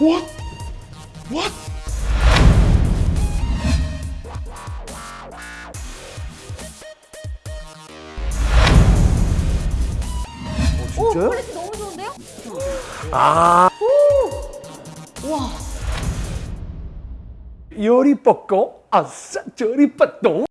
What? What? 어, 오, 진짜요? 퀄리티 너무 좋은데요? 아 오! 와. 요리 뻗고 아싸 저리 뻗고